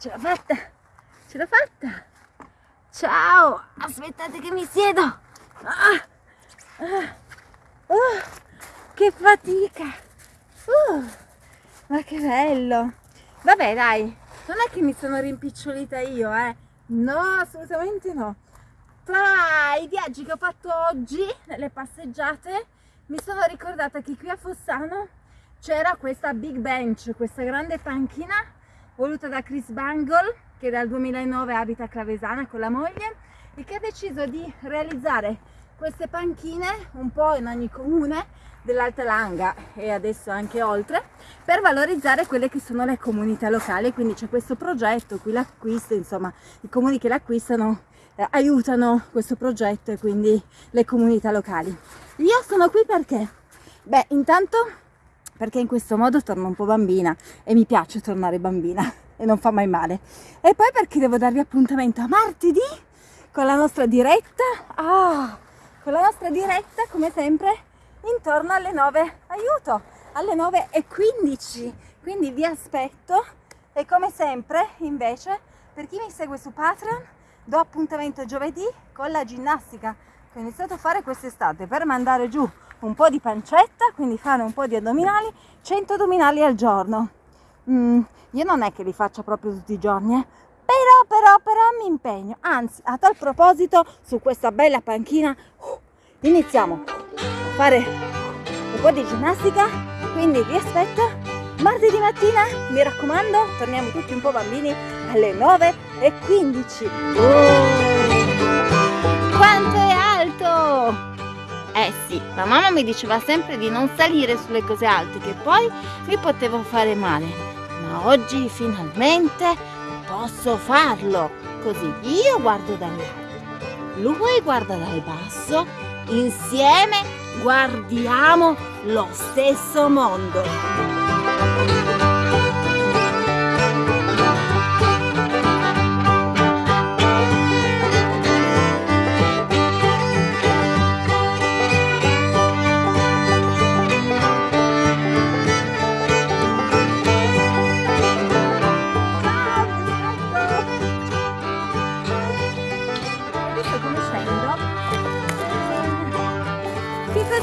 ce l'ho fatta, ce l'ho fatta. Ciao, aspettate che mi siedo. Ah, ah, oh, che fatica. Uh, ma che bello. Vabbè dai, non è che mi sono rimpicciolita io, eh. No, assolutamente no. Tra i viaggi che ho fatto oggi, le passeggiate, mi sono ricordata che qui a Fossano c'era questa big bench, questa grande panchina voluta da Chris Bangle che dal 2009 abita a Clavesana con la moglie e che ha deciso di realizzare queste panchine un po' in ogni comune dell'Alta Langa e adesso anche oltre per valorizzare quelle che sono le comunità locali. Quindi c'è questo progetto qui l'acquisto insomma i comuni che l'acquistano eh, aiutano questo progetto e quindi le comunità locali. Io sono qui perché? Beh intanto perché in questo modo torno un po' bambina e mi piace tornare bambina e non fa mai male. E poi perché devo darvi appuntamento a martedì con la nostra diretta, ah, con la nostra diretta come sempre intorno alle 9, aiuto, alle 9 e 15, quindi vi aspetto. E come sempre invece per chi mi segue su Patreon do appuntamento giovedì con la ginnastica. Che ho iniziato a fare quest'estate per mandare giù un po' di pancetta, quindi fare un po' di addominali, 100 addominali al giorno. Mm, io non è che li faccia proprio tutti i giorni, eh? però, però, però mi impegno. Anzi, a tal proposito, su questa bella panchina, uh, iniziamo a fare un po' di ginnastica, quindi vi aspetto martedì mattina, mi raccomando, torniamo tutti un po' bambini alle 9.15. Oh, Eh sì, la mamma mi diceva sempre di non salire sulle cose alte che poi mi potevo fare male. Ma oggi finalmente posso farlo. Così io guardo dall'alto, lui guarda dal basso, insieme guardiamo lo stesso mondo.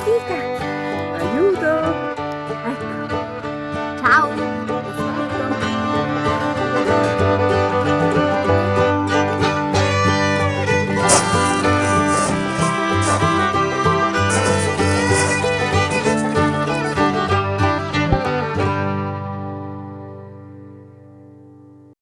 ピーカ。あ、誘導。